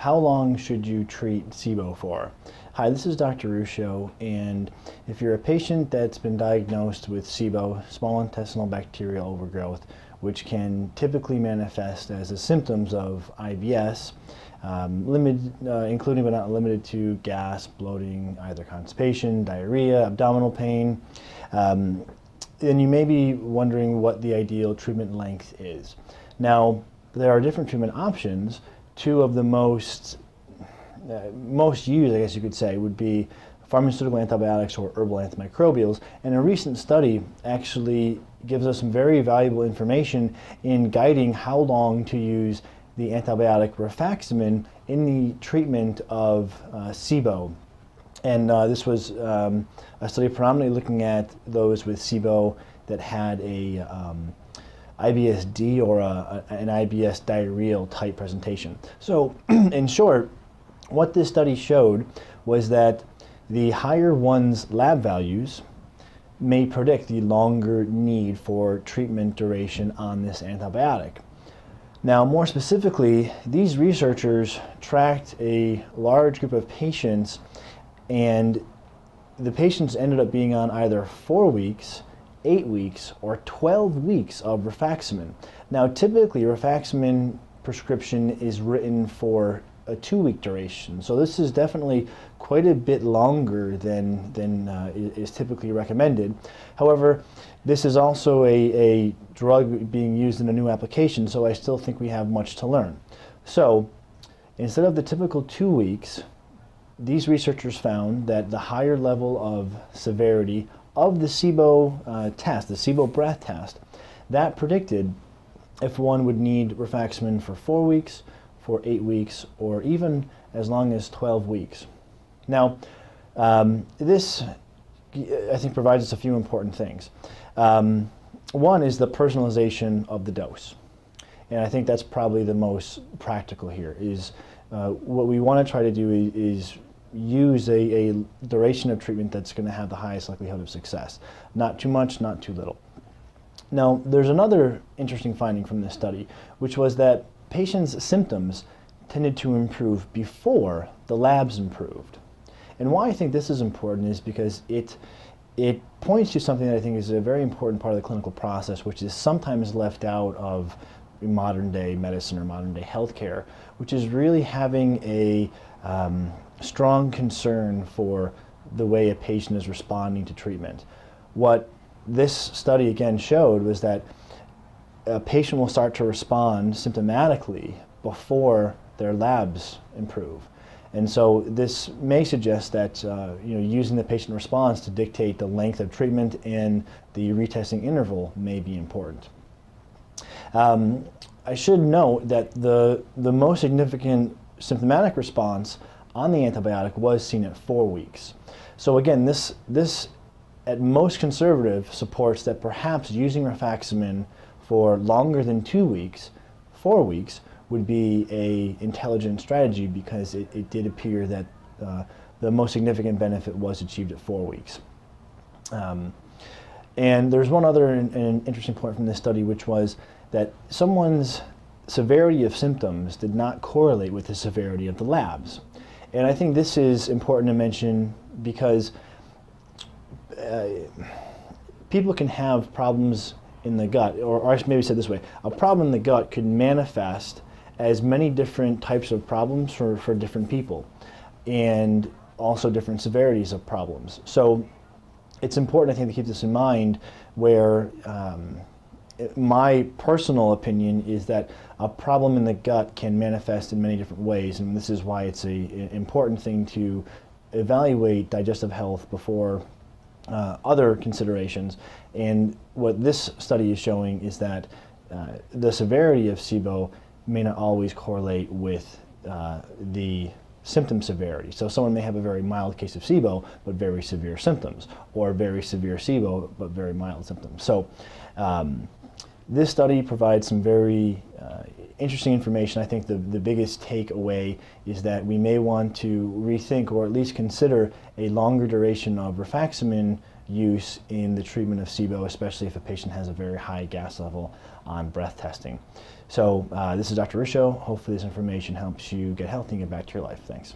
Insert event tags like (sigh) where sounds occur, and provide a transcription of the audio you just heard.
how long should you treat SIBO for? Hi, this is Dr. Ruscio, and if you're a patient that's been diagnosed with SIBO, small intestinal bacterial overgrowth, which can typically manifest as the symptoms of IBS, um, limited, uh, including but not limited to gas, bloating, either constipation, diarrhea, abdominal pain, um, then you may be wondering what the ideal treatment length is. Now, there are different treatment options. Two of the most, uh, most used, I guess you could say, would be pharmaceutical antibiotics or herbal antimicrobials. And a recent study actually gives us some very valuable information in guiding how long to use the antibiotic rifaximin in the treatment of uh, SIBO. And uh, this was um, a study predominantly looking at those with SIBO that had a um, IBSD or a, an IBS diarrheal type presentation. So (clears throat) in short, what this study showed was that the higher one's lab values may predict the longer need for treatment duration on this antibiotic. Now, more specifically, these researchers tracked a large group of patients and the patients ended up being on either four weeks, eight weeks, or 12 weeks of rifaximin. Now, typically, rifaximin prescription is written for a two-week duration. So this is definitely quite a bit longer than, than uh, is typically recommended. However, this is also a, a drug being used in a new application, so I still think we have much to learn. So instead of the typical two weeks, these researchers found that the higher level of severity of the SIBO uh, test, the SIBO breath test, that predicted if one would need rifaximin for four weeks, for eight weeks, or even as long as 12 weeks. Now, um, this, I think, provides us a few important things. Um, one is the personalization of the dose. And I think that's probably the most practical here, is uh, what we want to try to do is, is use a, a, duration of treatment that's going to have the highest likelihood of success. Not too much, not too little. Now, there's another interesting finding from this study, which was that patients' symptoms tended to improve before the labs improved. And why I think this is important is because it, it points to something that I think is a very important part of the clinical process, which is sometimes left out of modern day medicine or modern day healthcare, which is really having a um, strong concern for the way a patient is responding to treatment. What this study again showed was that a patient will start to respond symptomatically before their labs improve. And so this may suggest that uh, you know, using the patient response to dictate the length of treatment and the retesting interval may be important. Um, I should note that the, the most significant symptomatic response on the antibiotic was seen at four weeks. So again, this, this at most conservative supports that perhaps using rifaximin for longer than two weeks, four weeks, would be a intelligent strategy because it, it did appear that uh, the most significant benefit was achieved at four weeks. Um, and there's one other in, in interesting point from this study, which was that someone's severity of symptoms did not correlate with the severity of the labs. And I think this is important to mention because uh, people can have problems in the gut, or, or maybe said this way, a problem in the gut could manifest as many different types of problems for, for different people and also different severities of problems. So it's important, I think, to keep this in mind where um, my personal opinion is that a problem in the gut can manifest in many different ways, and this is why it's an important thing to evaluate digestive health before uh, other considerations. And what this study is showing is that uh, the severity of SIBO may not always correlate with uh, the symptom severity. So someone may have a very mild case of SIBO, but very severe symptoms, or very severe SIBO, but very mild symptoms. So um, this study provides some very uh, interesting information. I think the, the biggest takeaway is that we may want to rethink or at least consider a longer duration of rifaximin use in the treatment of SIBO, especially if a patient has a very high gas level on breath testing. So uh, this is Dr. Ruscio. Hopefully this information helps you get healthy and get back to your life. Thanks.